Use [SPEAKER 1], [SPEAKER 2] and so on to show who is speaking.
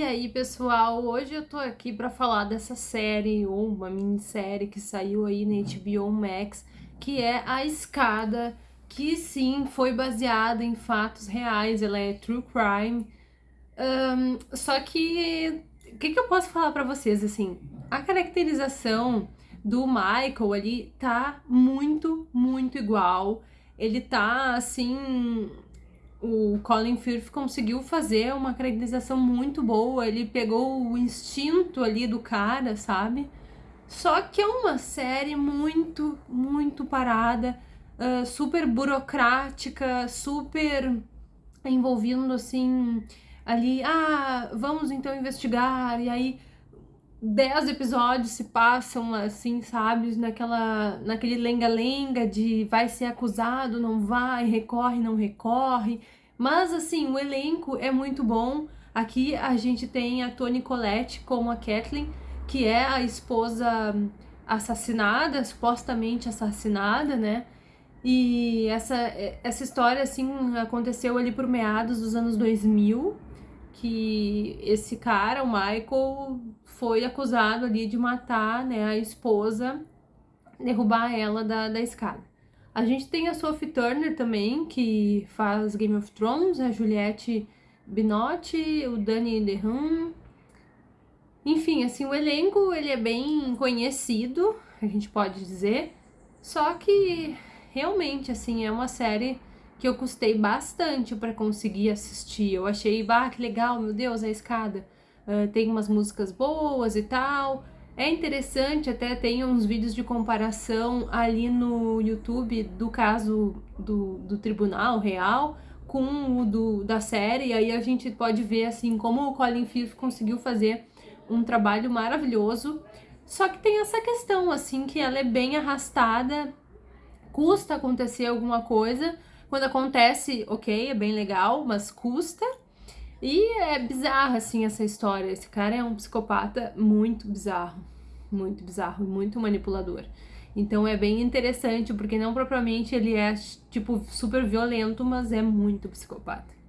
[SPEAKER 1] E aí, pessoal, hoje eu tô aqui pra falar dessa série, ou uma minissérie que saiu aí na HBO Max, que é A Escada, que sim, foi baseada em fatos reais, ela é true crime. Um, só que, o que, que eu posso falar pra vocês, assim, a caracterização do Michael ali tá muito, muito igual. Ele tá, assim, o Colin Firth conseguiu fazer uma caracterização muito boa, ele pegou o instinto ali do cara, sabe? Só que é uma série muito, muito parada, uh, super burocrática, super envolvendo assim ali, ah, vamos então investigar, e aí dez episódios se passam assim, sabe, naquela, naquele lenga-lenga de vai ser acusado, não vai, recorre, não recorre. Mas assim, o elenco é muito bom. Aqui a gente tem a Toni Collette como a Kathleen, que é a esposa assassinada, supostamente assassinada, né? E essa, essa história, assim, aconteceu ali por meados dos anos 2000, que esse cara, o Michael, foi acusado ali de matar né, a esposa, derrubar ela da, da escada. A gente tem a Sophie Turner também, que faz Game of Thrones, a Juliette Binotti, o Danny DeHaan. Enfim, assim, o elenco ele é bem conhecido, a gente pode dizer, só que realmente, assim, é uma série que eu custei bastante para conseguir assistir. Eu achei, bah, que legal, meu Deus, a escada uh, tem umas músicas boas e tal. É interessante, até tem uns vídeos de comparação ali no YouTube do caso do, do Tribunal Real com o do, da série, e aí a gente pode ver assim como o Colin Firth conseguiu fazer um trabalho maravilhoso. Só que tem essa questão, assim, que ela é bem arrastada, custa acontecer alguma coisa. Quando acontece, ok, é bem legal, mas custa. E é bizarra, assim, essa história. Esse cara é um psicopata muito bizarro. Muito bizarro, muito manipulador. Então é bem interessante, porque não propriamente ele é, tipo, super violento, mas é muito psicopata.